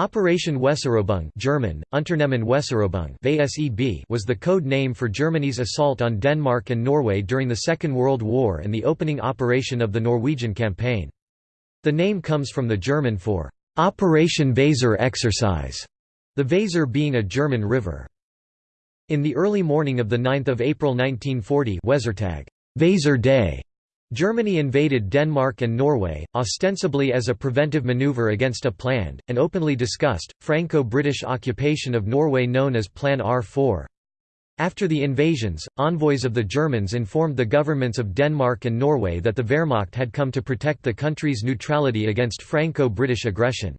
Operation Weserübung German, Unternehmen Weserübung was the code name for Germany's assault on Denmark and Norway during the Second World War and the opening operation of the Norwegian campaign. The name comes from the German for Operation Weser exercise, the Weser being a German river. In the early morning of 9 April 1940 Wesertag, Weser Day, Germany invaded Denmark and Norway, ostensibly as a preventive maneuver against a planned, and openly discussed, Franco-British occupation of Norway known as Plan R4. After the invasions, envoys of the Germans informed the governments of Denmark and Norway that the Wehrmacht had come to protect the country's neutrality against Franco-British aggression.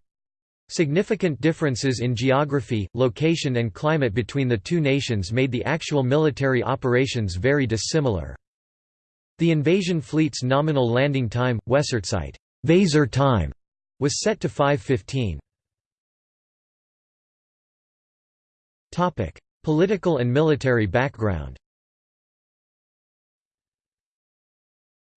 Significant differences in geography, location and climate between the two nations made the actual military operations very dissimilar. The invasion fleet's nominal landing time, Weserzeit Weser time, was set to 5.15. Political and military background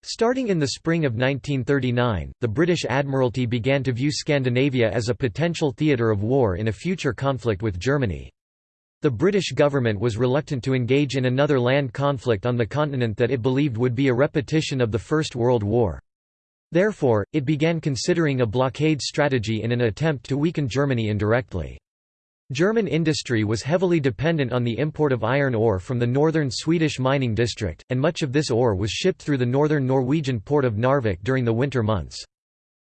Starting in the spring of 1939, the British Admiralty began to view Scandinavia as a potential theatre of war in a future conflict with Germany. The British government was reluctant to engage in another land conflict on the continent that it believed would be a repetition of the First World War. Therefore, it began considering a blockade strategy in an attempt to weaken Germany indirectly. German industry was heavily dependent on the import of iron ore from the northern Swedish mining district, and much of this ore was shipped through the northern Norwegian port of Narvik during the winter months.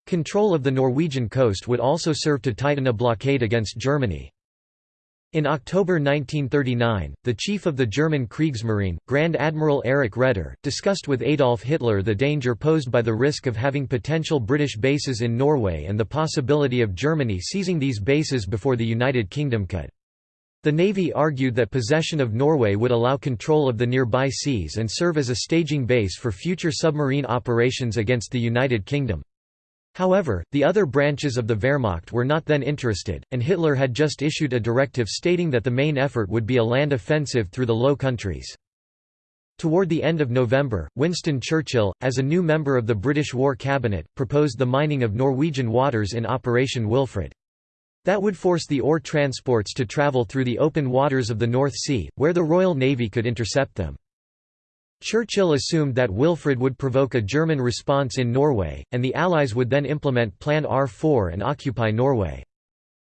Control of the Norwegian coast would also serve to tighten a blockade against Germany. In October 1939, the chief of the German Kriegsmarine, Grand Admiral Erich Raeder, discussed with Adolf Hitler the danger posed by the risk of having potential British bases in Norway and the possibility of Germany seizing these bases before the United Kingdom could. The Navy argued that possession of Norway would allow control of the nearby seas and serve as a staging base for future submarine operations against the United Kingdom. However, the other branches of the Wehrmacht were not then interested, and Hitler had just issued a directive stating that the main effort would be a land offensive through the Low Countries. Toward the end of November, Winston Churchill, as a new member of the British War Cabinet, proposed the mining of Norwegian waters in Operation Wilfred. That would force the ore transports to travel through the open waters of the North Sea, where the Royal Navy could intercept them. Churchill assumed that Wilfred would provoke a German response in Norway, and the Allies would then implement Plan R4 and occupy Norway.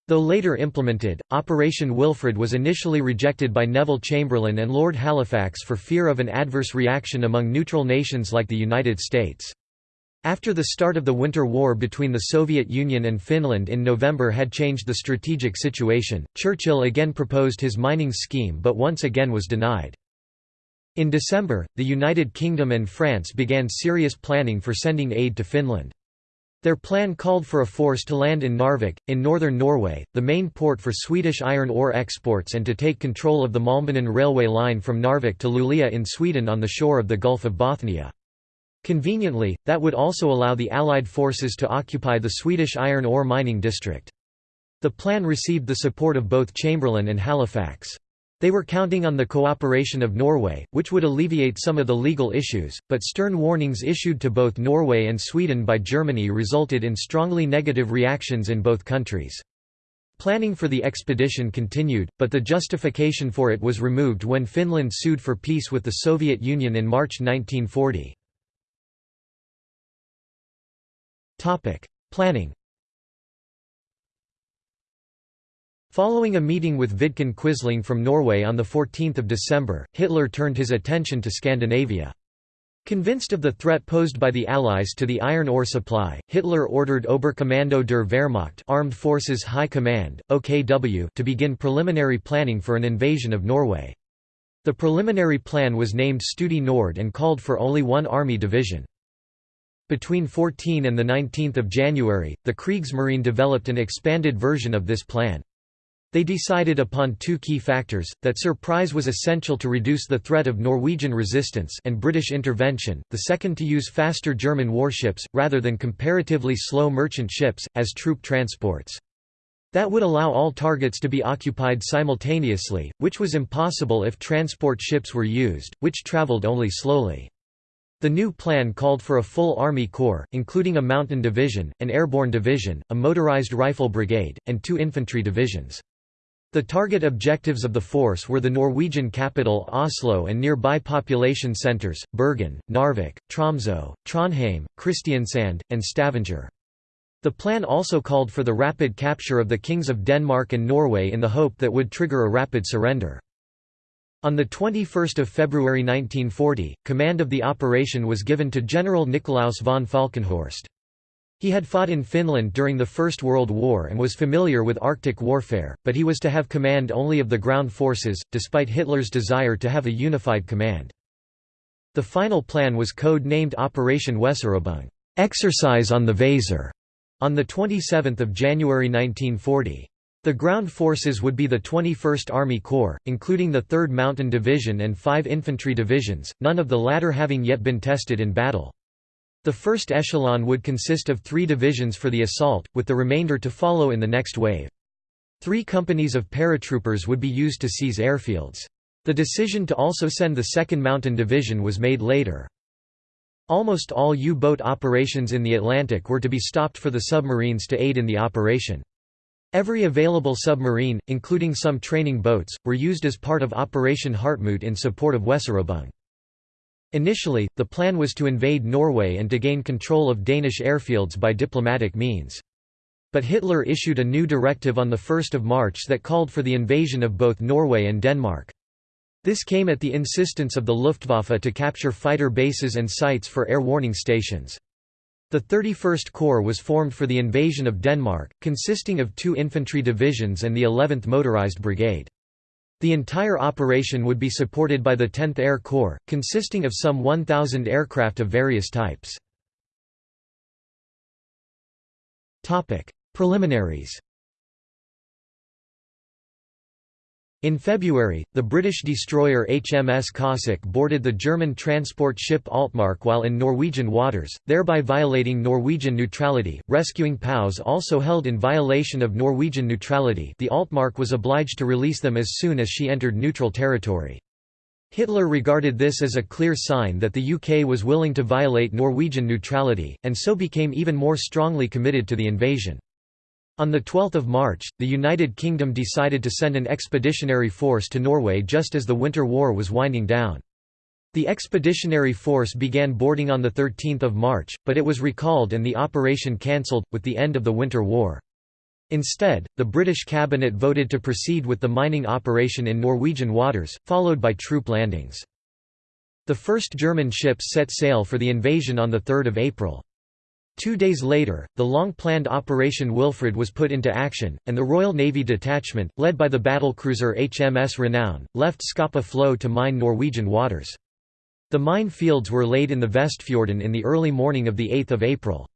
Though later implemented, Operation Wilfred was initially rejected by Neville Chamberlain and Lord Halifax for fear of an adverse reaction among neutral nations like the United States. After the start of the Winter War between the Soviet Union and Finland in November had changed the strategic situation, Churchill again proposed his mining scheme but once again was denied. In December, the United Kingdom and France began serious planning for sending aid to Finland. Their plan called for a force to land in Narvik, in northern Norway, the main port for Swedish iron ore exports and to take control of the Malmbanan railway line from Narvik to Luleå in Sweden on the shore of the Gulf of Bothnia. Conveniently, that would also allow the Allied forces to occupy the Swedish iron ore mining district. The plan received the support of both Chamberlain and Halifax. They were counting on the cooperation of Norway, which would alleviate some of the legal issues, but stern warnings issued to both Norway and Sweden by Germany resulted in strongly negative reactions in both countries. Planning for the expedition continued, but the justification for it was removed when Finland sued for peace with the Soviet Union in March 1940. Planning Following a meeting with Vidkun Quisling from Norway on 14 December, Hitler turned his attention to Scandinavia. Convinced of the threat posed by the Allies to the iron ore supply, Hitler ordered Oberkommando der Wehrmacht Armed Forces High Command, OKW to begin preliminary planning for an invasion of Norway. The preliminary plan was named Studie Nord and called for only one army division. Between 14 and 19 January, the Kriegsmarine developed an expanded version of this plan. They decided upon two key factors, that surprise was essential to reduce the threat of Norwegian resistance and British intervention, the second to use faster German warships, rather than comparatively slow merchant ships, as troop transports. That would allow all targets to be occupied simultaneously, which was impossible if transport ships were used, which travelled only slowly. The new plan called for a full Army Corps, including a mountain division, an airborne division, a motorized rifle brigade, and two infantry divisions. The target objectives of the force were the Norwegian capital Oslo and nearby population centres, Bergen, Narvik, Tromsø, Trondheim, Kristiansand, and Stavanger. The plan also called for the rapid capture of the kings of Denmark and Norway in the hope that would trigger a rapid surrender. On 21 February 1940, command of the operation was given to General Nikolaus von Falkenhorst. He had fought in Finland during the First World War and was familiar with Arctic warfare, but he was to have command only of the ground forces, despite Hitler's desire to have a unified command. The final plan was code-named Operation Weserübung exercise on the Weser", on 27 January 1940. The ground forces would be the 21st Army Corps, including the 3rd Mountain Division and five infantry divisions, none of the latter having yet been tested in battle. The first echelon would consist of three divisions for the assault, with the remainder to follow in the next wave. Three companies of paratroopers would be used to seize airfields. The decision to also send the 2nd Mountain Division was made later. Almost all U-boat operations in the Atlantic were to be stopped for the submarines to aid in the operation. Every available submarine, including some training boats, were used as part of Operation Hartmut in support of Weserübung. Initially, the plan was to invade Norway and to gain control of Danish airfields by diplomatic means. But Hitler issued a new directive on 1 March that called for the invasion of both Norway and Denmark. This came at the insistence of the Luftwaffe to capture fighter bases and sites for air warning stations. The 31st Corps was formed for the invasion of Denmark, consisting of two infantry divisions and the 11th Motorized Brigade. The entire operation would be supported by the 10th Air Corps, consisting of some 1,000 aircraft of various types. Preliminaries In February, the British destroyer HMS Cossack boarded the German transport ship Altmark while in Norwegian waters, thereby violating Norwegian neutrality. Rescuing POWs also held in violation of Norwegian neutrality. The Altmark was obliged to release them as soon as she entered neutral territory. Hitler regarded this as a clear sign that the UK was willing to violate Norwegian neutrality, and so became even more strongly committed to the invasion. On 12 March, the United Kingdom decided to send an expeditionary force to Norway just as the Winter War was winding down. The expeditionary force began boarding on 13 March, but it was recalled and the operation cancelled, with the end of the Winter War. Instead, the British cabinet voted to proceed with the mining operation in Norwegian waters, followed by troop landings. The first German ships set sail for the invasion on 3 April. Two days later, the long-planned Operation Wilfred was put into action, and the Royal Navy detachment, led by the battlecruiser HMS Renown, left Scapa Flow to mine Norwegian waters. The mine fields were laid in the Vestfjorden in the early morning of 8 April.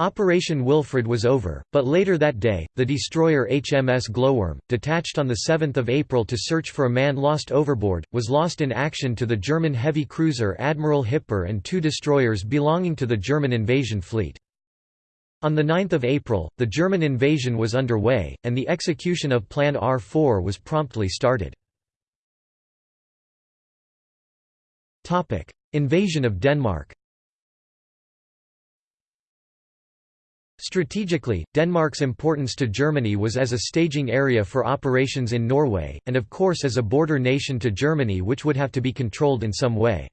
Operation Wilfred was over, but later that day, the destroyer HMS Glowworm, detached on 7 April to search for a man lost overboard, was lost in action to the German heavy cruiser Admiral Hipper and two destroyers belonging to the German invasion fleet. On 9 April, the German invasion was underway, and the execution of Plan R4 was promptly started. Invasion of Denmark Strategically, Denmark's importance to Germany was as a staging area for operations in Norway, and of course as a border nation to Germany which would have to be controlled in some way.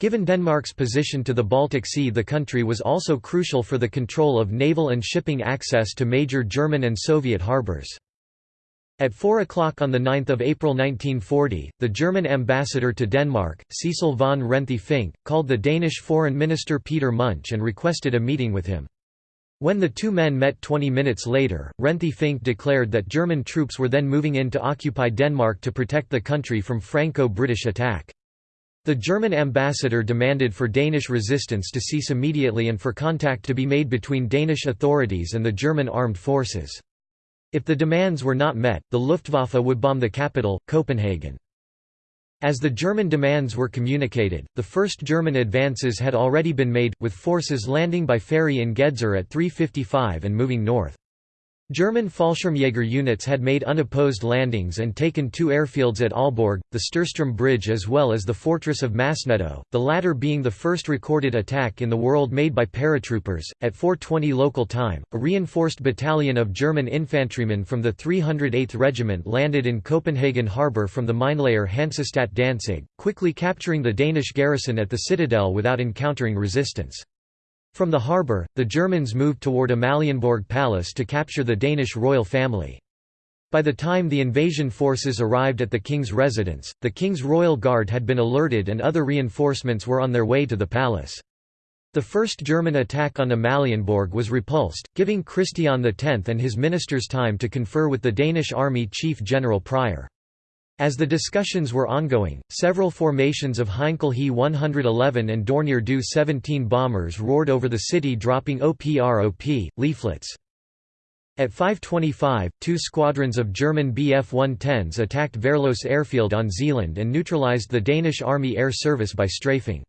Given Denmark's position to the Baltic Sea the country was also crucial for the control of naval and shipping access to major German and Soviet harbours. At 4 o'clock on 9 April 1940, the German ambassador to Denmark, Cecil von Renthe Fink, called the Danish Foreign Minister Peter Munch and requested a meeting with him. When the two men met 20 minutes later, Renthe Fink declared that German troops were then moving in to occupy Denmark to protect the country from Franco-British attack. The German ambassador demanded for Danish resistance to cease immediately and for contact to be made between Danish authorities and the German armed forces. If the demands were not met, the Luftwaffe would bomb the capital, Copenhagen. As the German demands were communicated, the first German advances had already been made, with forces landing by ferry in Gedser at 3.55 and moving north. German Fallschirmjäger units had made unopposed landings and taken two airfields at Aalborg, the Storstrøm Bridge as well as the fortress of Masnedø, the latter being the first recorded attack in the world made by paratroopers. At 4:20 local time, a reinforced battalion of German infantrymen from the 308th Regiment landed in Copenhagen harbour from the minelayer Hansestadt Danzig, quickly capturing the Danish garrison at the citadel without encountering resistance. From the harbour, the Germans moved toward Amalienborg Palace to capture the Danish royal family. By the time the invasion forces arrived at the king's residence, the king's royal guard had been alerted and other reinforcements were on their way to the palace. The first German attack on Amalienborg was repulsed, giving Christian X and his ministers time to confer with the Danish army chief General Prior. As the discussions were ongoing, several formations of Heinkel He 111 and Dornier Do 17 bombers roared over the city dropping OPROP, leaflets. At 5.25, two squadrons of German Bf-110s attacked Værløse airfield on Zealand and neutralized the Danish Army Air Service by strafing.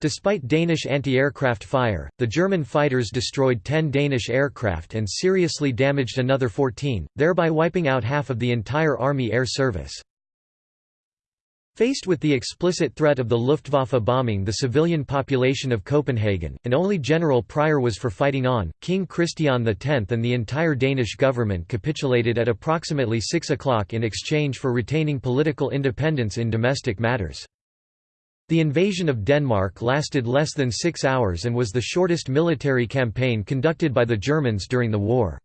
Despite Danish anti-aircraft fire, the German fighters destroyed 10 Danish aircraft and seriously damaged another 14, thereby wiping out half of the entire Army Air Service. Faced with the explicit threat of the Luftwaffe bombing the civilian population of Copenhagen, and only General Prior was for fighting on, King Christian X and the entire Danish government capitulated at approximately 6 o'clock in exchange for retaining political independence in domestic matters. The invasion of Denmark lasted less than six hours and was the shortest military campaign conducted by the Germans during the war.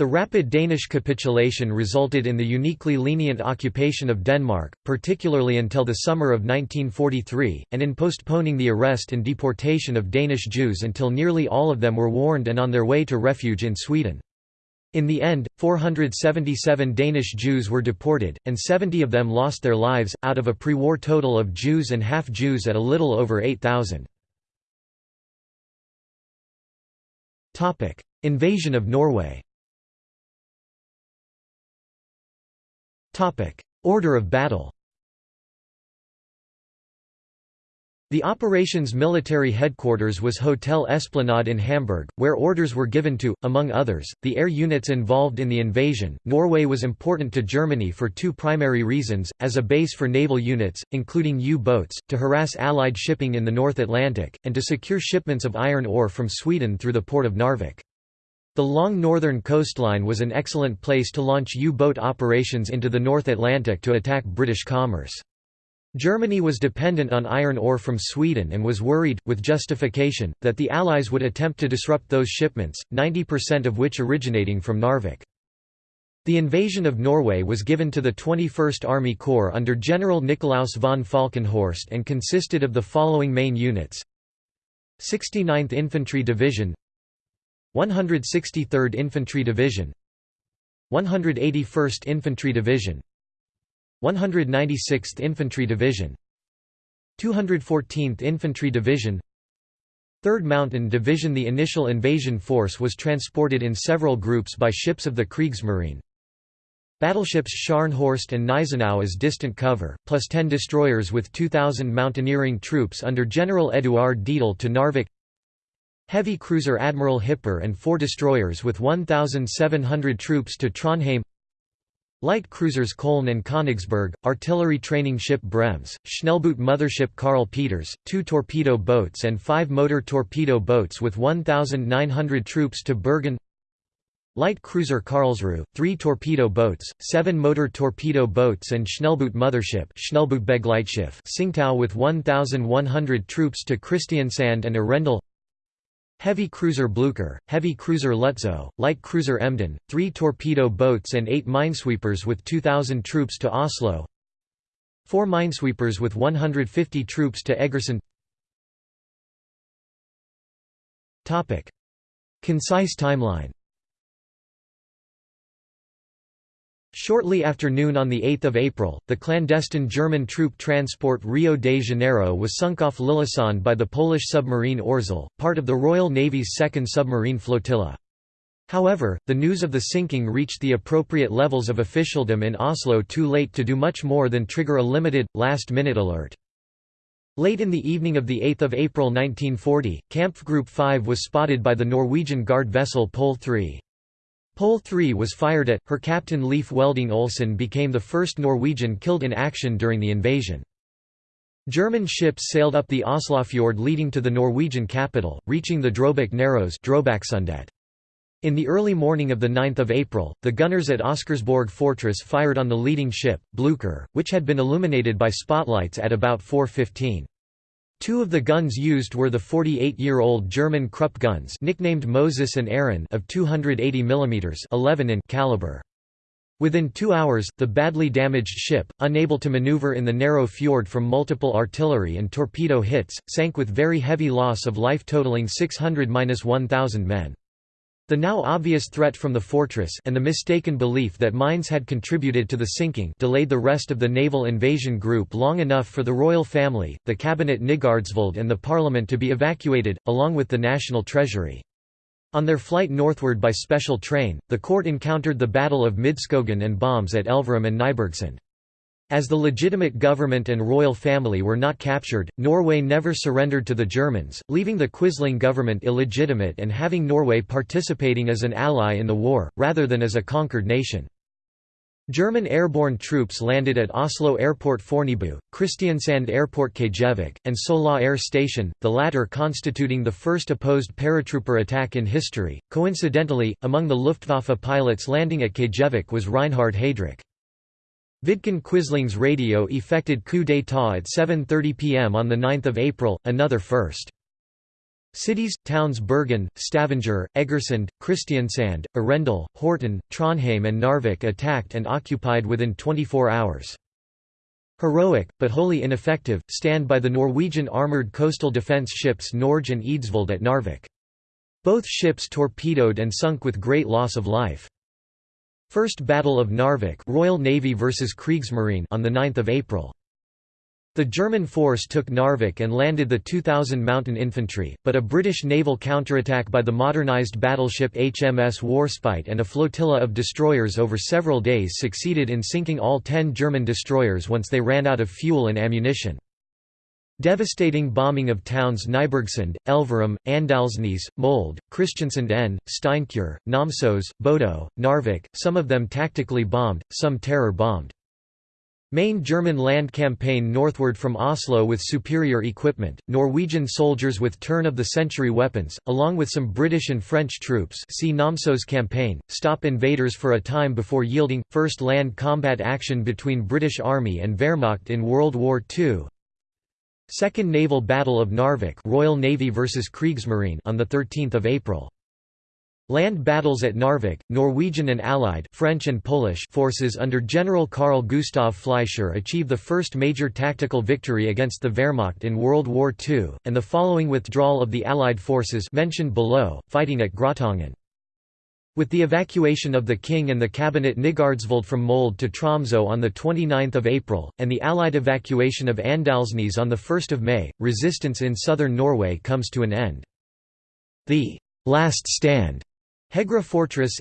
The rapid Danish capitulation resulted in the uniquely lenient occupation of Denmark, particularly until the summer of 1943, and in postponing the arrest and deportation of Danish Jews until nearly all of them were warned and on their way to refuge in Sweden. In the end, 477 Danish Jews were deported, and 70 of them lost their lives, out of a pre-war total of Jews and half-Jews at a little over 8,000. Invasion of Norway Order of battle The operation's military headquarters was Hotel Esplanade in Hamburg, where orders were given to, among others, the air units involved in the invasion. Norway was important to Germany for two primary reasons as a base for naval units, including U boats, to harass Allied shipping in the North Atlantic, and to secure shipments of iron ore from Sweden through the port of Narvik. The long northern coastline was an excellent place to launch U-boat operations into the North Atlantic to attack British commerce. Germany was dependent on iron ore from Sweden and was worried, with justification, that the Allies would attempt to disrupt those shipments, 90% of which originating from Narvik. The invasion of Norway was given to the 21st Army Corps under General Nikolaus von Falkenhorst and consisted of the following main units 69th Infantry Division 163rd Infantry Division 181st Infantry Division 196th Infantry Division 214th Infantry Division 3rd Mountain Division The initial invasion force was transported in several groups by ships of the Kriegsmarine. Battleships Scharnhorst and Gneisenau as distant cover, plus 10 destroyers with 2,000 mountaineering troops under General Eduard Dietl to Narvik Heavy cruiser Admiral Hipper and four destroyers with 1,700 troops to Trondheim. Light cruisers Köln and Königsberg, artillery training ship Bremse, Schnellboot mothership Karl Peters, two torpedo boats and five motor torpedo boats with 1,900 troops to Bergen. Light cruiser Karlsruhe, three torpedo boats, seven motor torpedo boats and Schnellboot mothership Tsingtau with 1,100 troops to Kristiansand and Arendal Heavy cruiser Blücher, heavy cruiser Lutzow, light cruiser Emden, three torpedo boats and eight minesweepers with 2,000 troops to Oslo. Four minesweepers with 150 troops to Egersund. Concise timeline Shortly after noon on 8 April, the clandestine German troop transport Rio de Janeiro was sunk off Lillesand by the Polish submarine Orzel, part of the Royal Navy's second submarine flotilla. However, the news of the sinking reached the appropriate levels of officialdom in Oslo too late to do much more than trigger a limited, last-minute alert. Late in the evening of 8 April 1940, Kampfgruppe 5 was spotted by the Norwegian guard vessel Pol 3. Hole 3 was fired at, her captain Leif Welding Olsen became the first Norwegian killed in action during the invasion. German ships sailed up the Oslofjord leading to the Norwegian capital, reaching the Drobak Narrows in the early morning of 9 April, the gunners at Oscarsborg Fortress fired on the leading ship, Blucher, which had been illuminated by spotlights at about 4.15. Two of the guns used were the 48-year-old German Krupp guns nicknamed Moses and Aaron of 280 mm 11 in caliber. Within two hours, the badly damaged ship, unable to maneuver in the narrow fjord from multiple artillery and torpedo hits, sank with very heavy loss of life totaling 600–1,000 men. The now obvious threat from the fortress and the mistaken belief that mines had contributed to the sinking delayed the rest of the naval invasion group long enough for the royal family, the cabinet Nygaardsvold and the parliament to be evacuated, along with the national treasury. On their flight northward by special train, the court encountered the Battle of Midskogen and bombs at Elverum and Nybergsund. As the legitimate government and royal family were not captured, Norway never surrendered to the Germans, leaving the Quisling government illegitimate and having Norway participating as an ally in the war, rather than as a conquered nation. German airborne troops landed at Oslo Airport Fornebu, Kristiansand Airport Kjevik, and Sola Air Station, the latter constituting the first opposed paratrooper attack in history. Coincidentally, among the Luftwaffe pilots landing at Kjevik was Reinhard Heydrich. Vidkun Quisling's radio effected coup d'état at 7.30 pm on 9 April, another first. Cities, towns Bergen, Stavanger, Egersund, Kristiansand, Arendal, Horten, Trondheim and Narvik attacked and occupied within 24 hours. Heroic, but wholly ineffective, stand by the Norwegian armoured coastal defence ships Norge and Eidsvold at Narvik. Both ships torpedoed and sunk with great loss of life. First Battle of Narvik Royal Navy versus Kriegsmarine on 9 April. The German force took Narvik and landed the 2,000 mountain infantry, but a British naval counterattack by the modernised battleship HMS Warspite and a flotilla of destroyers over several days succeeded in sinking all ten German destroyers once they ran out of fuel and ammunition. Devastating bombing of towns Nybergsund, Elverum, Andalsnes, Molde, Kristiansund N, Steinkjer, Namsos, Bodo, Narvik, some of them tactically bombed, some terror-bombed. Main German land campaign northward from Oslo with superior equipment, Norwegian soldiers with turn-of-the-century weapons, along with some British and French troops see Namsos campaign, stop invaders for a time before yielding, first land combat action between British Army and Wehrmacht in World War II, Second Naval Battle of Narvik Royal Navy vs Kriegsmarine on the 13th of April. Land battles at Narvik, Norwegian and Allied French and Polish forces under General Carl Gustav Fleischer achieved the first major tactical victory against the Wehrmacht in World War II, and the following withdrawal of the Allied forces mentioned below, fighting at Gratangen. With the evacuation of the king and the cabinet Nygaardsvold from Molde to Tromsø on 29 April, and the Allied evacuation of Andalsnes on 1 May, resistance in southern Norway comes to an end. The «last stand» Hegra Fortress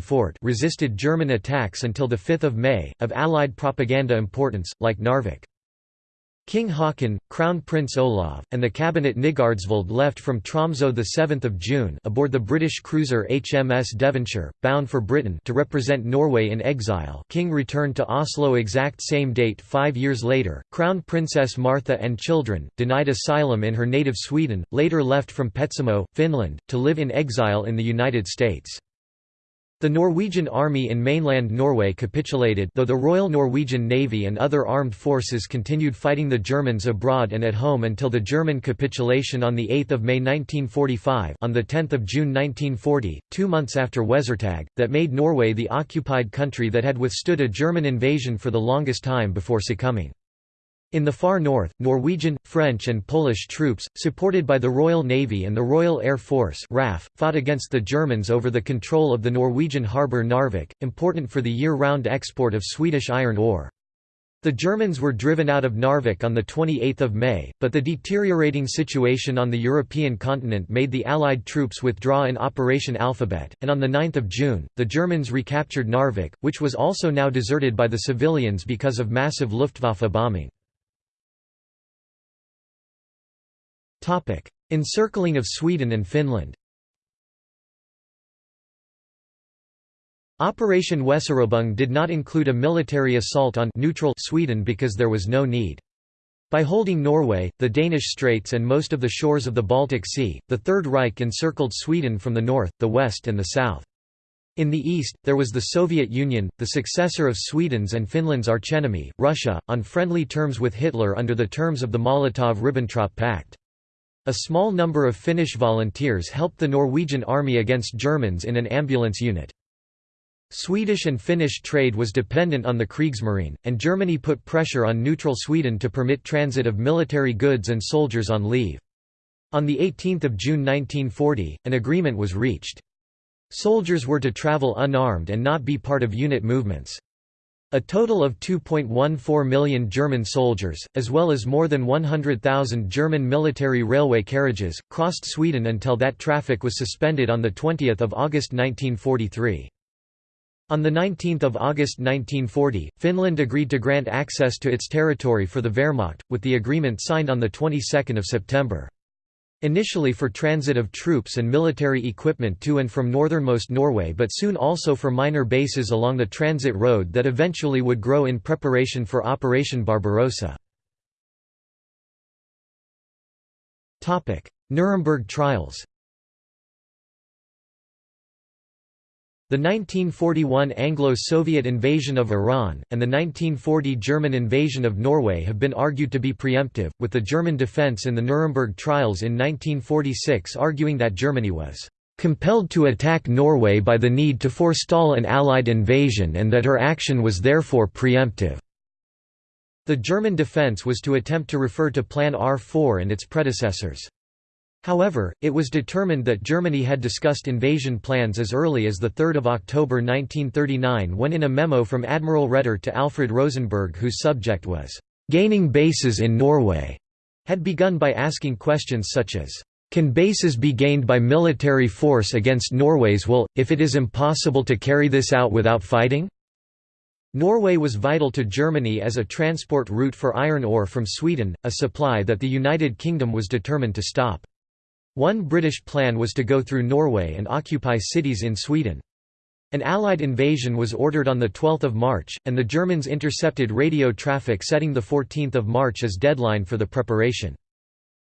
Fort resisted German attacks until 5 May, of Allied propaganda importance, like Narvik. King Haakon, Crown Prince Olav, and the cabinet Nygaardsvold left from Tromsø 7 June aboard the British cruiser HMS Devonshire, bound for Britain to represent Norway in exile King returned to Oslo exact same date five years later. Crown Princess Martha and children, denied asylum in her native Sweden, later left from Petsamo, Finland, to live in exile in the United States. The Norwegian army in mainland Norway capitulated though the Royal Norwegian Navy and other armed forces continued fighting the Germans abroad and at home until the German capitulation on 8 May 1945 on 10 June 1940, two months after Wesertag, that made Norway the occupied country that had withstood a German invasion for the longest time before succumbing. In the far north, Norwegian, French and Polish troops, supported by the Royal Navy and the Royal Air Force RAF, fought against the Germans over the control of the Norwegian harbour Narvik, important for the year-round export of Swedish iron ore. The Germans were driven out of Narvik on 28 May, but the deteriorating situation on the European continent made the Allied troops withdraw in Operation Alphabet, and on 9 June, the Germans recaptured Narvik, which was also now deserted by the civilians because of massive Luftwaffe bombing. Encircling of Sweden and Finland Operation Weserübung did not include a military assault on neutral Sweden because there was no need. By holding Norway, the Danish Straits and most of the shores of the Baltic Sea, the Third Reich encircled Sweden from the north, the west and the south. In the east, there was the Soviet Union, the successor of Sweden's and Finland's archenemy, Russia, on friendly terms with Hitler under the terms of the Molotov–Ribbentrop Pact. A small number of Finnish volunteers helped the Norwegian army against Germans in an ambulance unit. Swedish and Finnish trade was dependent on the Kriegsmarine, and Germany put pressure on neutral Sweden to permit transit of military goods and soldiers on leave. On 18 June 1940, an agreement was reached. Soldiers were to travel unarmed and not be part of unit movements. A total of 2.14 million German soldiers, as well as more than 100,000 German military railway carriages, crossed Sweden until that traffic was suspended on 20 August 1943. On 19 August 1940, Finland agreed to grant access to its territory for the Wehrmacht, with the agreement signed on the 22nd of September. Initially for transit of troops and military equipment to and from northernmost Norway but soon also for minor bases along the transit road that eventually would grow in preparation for Operation Barbarossa. Nuremberg trials The 1941 Anglo-Soviet invasion of Iran, and the 1940 German invasion of Norway have been argued to be preemptive, with the German defense in the Nuremberg trials in 1946 arguing that Germany was "...compelled to attack Norway by the need to forestall an Allied invasion and that her action was therefore preemptive." The German defense was to attempt to refer to Plan R4 and its predecessors. However, it was determined that Germany had discussed invasion plans as early as 3 October 1939 when in a memo from Admiral Raeder to Alfred Rosenberg whose subject was, "...gaining bases in Norway", had begun by asking questions such as, "...can bases be gained by military force against Norway's will, if it is impossible to carry this out without fighting?" Norway was vital to Germany as a transport route for iron ore from Sweden, a supply that the United Kingdom was determined to stop. One British plan was to go through Norway and occupy cities in Sweden. An Allied invasion was ordered on 12 March, and the Germans intercepted radio traffic setting 14 March as deadline for the preparation.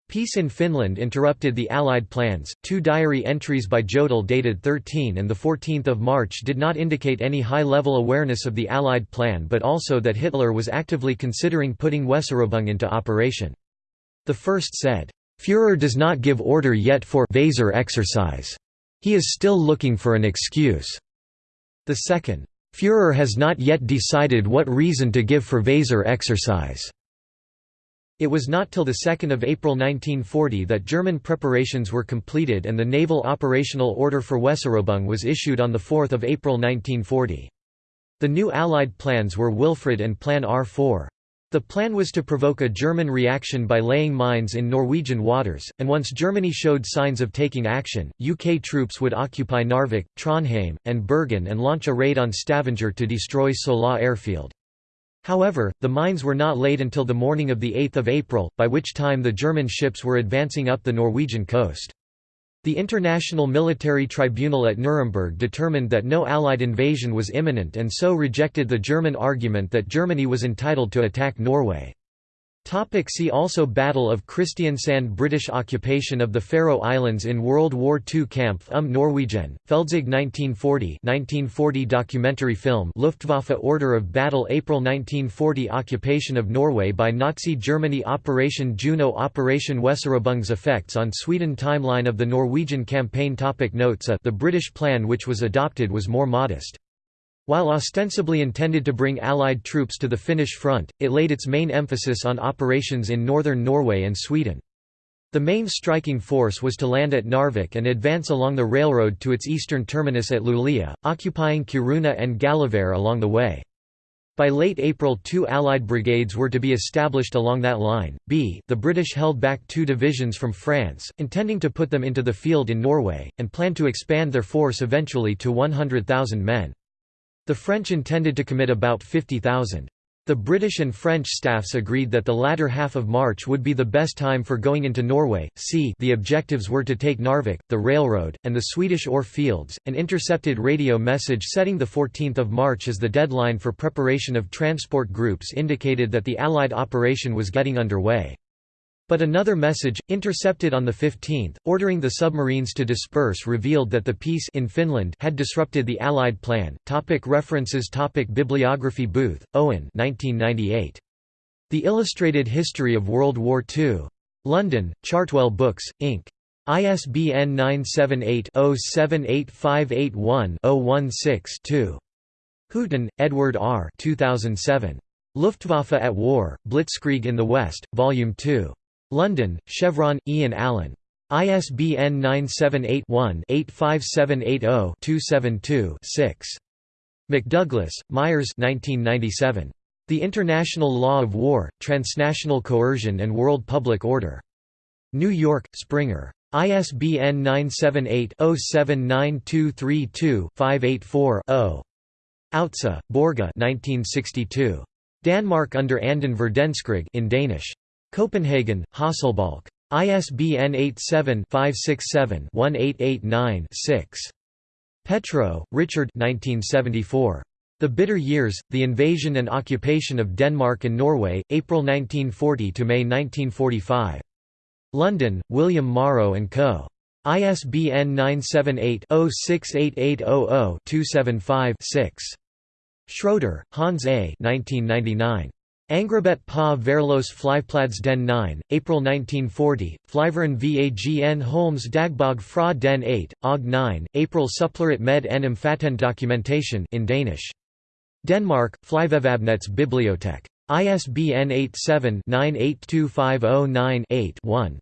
Peace in Finland interrupted the Allied plans. Two diary entries by Jodl dated 13 and 14 March did not indicate any high-level awareness of the Allied plan but also that Hitler was actively considering putting Weserübung into operation. The first said, Führer does not give order yet for Weser exercise. He is still looking for an excuse. The second, Führer has not yet decided what reason to give for Weser exercise. It was not till 2 April 1940 that German preparations were completed and the Naval Operational Order for Weserübung was issued on 4 April 1940. The new Allied plans were Wilfred and Plan R4. The plan was to provoke a German reaction by laying mines in Norwegian waters, and once Germany showed signs of taking action, UK troops would occupy Narvik, Trondheim, and Bergen and launch a raid on Stavanger to destroy Sola airfield. However, the mines were not laid until the morning of 8 April, by which time the German ships were advancing up the Norwegian coast. The International Military Tribunal at Nuremberg determined that no Allied invasion was imminent and so rejected the German argument that Germany was entitled to attack Norway. Topic see also Battle of Kristiansand British occupation of the Faroe Islands in World War II Camp um Norwegian, Feldzug 1940 1940 documentary film Luftwaffe Order of Battle April 1940 Occupation of Norway by Nazi Germany Operation Juno Operation Weserübung's effects on Sweden Timeline of the Norwegian campaign topic Notes a The British plan which was adopted was more modest. While ostensibly intended to bring Allied troops to the Finnish front, it laid its main emphasis on operations in northern Norway and Sweden. The main striking force was to land at Narvik and advance along the railroad to its eastern terminus at Luleå, occupying Kiruna and Gällivare along the way. By late April two Allied brigades were to be established along that line. B the British held back two divisions from France, intending to put them into the field in Norway, and planned to expand their force eventually to 100,000 men. The French intended to commit about 50,000. The The British and French staffs agreed that the latter half of March would be the best time for going into Norway. C the objectives were to take Narvik, the railroad, and the Swedish ore fields. An intercepted radio message setting 14 March as the deadline for preparation of transport groups indicated that the Allied operation was getting underway. But another message, intercepted on the 15th, ordering the submarines to disperse revealed that the peace in Finland had disrupted the Allied plan. Topic references Topic Bibliography Booth, Owen 1998. The Illustrated History of World War II. London, Chartwell Books, Inc. ISBN 978-078581-016-2. Hooton, Edward R. 2007. Luftwaffe at War, Blitzkrieg in the West, Volume 2. London, Chevron, Ian Allan. ISBN 978-1-85780-272-6. McDouglas, Myers 1997. The International Law of War, Transnational Coercion and World Public Order. New York, Springer. ISBN 978-079232-584-0. Outze, Børge 1962. Danmark under Anden Verdenskrig in Danish. Copenhagen, Hasselbalch. ISBN 87-567-1889-6. Petrow, Richard 1974. The Bitter Years, The Invasion and Occupation of Denmark and Norway, April 1940 to May 1945. London, William Morrow & Co. ISBN 978-068800-275-6. Schroeder, Hans A. 1999. Angrabet pa Værløse Flyplads den 9, April 1940, Flyveren Vagn Holmes Dagbog fra den 8, og 9, April Supplerit med en omfattende documentation in Danish. Denmark, Flyvevabnets Bibliotek. ISBN 87-982509-8-1.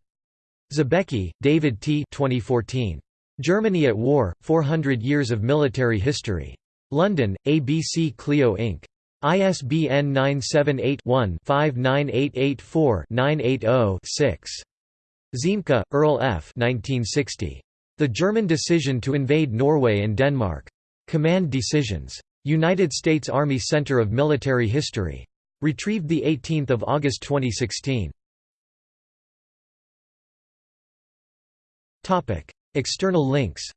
Zabecki, David T. 2014. Germany at War, 400 Years of Military History. London, ABC Clio Inc. ISBN 978-1-59884-980-6. Ziemke, Earl F. 1960. The German Decision to Invade Norway and Denmark. Command Decisions. United States Army Center of Military History. Retrieved 18 August 2016. External links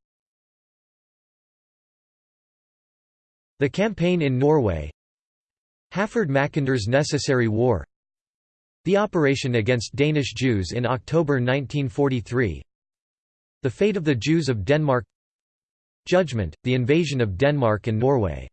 The Campaign in Norway Halford Mackinder's Necessary War. The operation against Danish Jews in October 1943 The fate of the Jews of Denmark. Judgment, the invasion of Denmark and Norway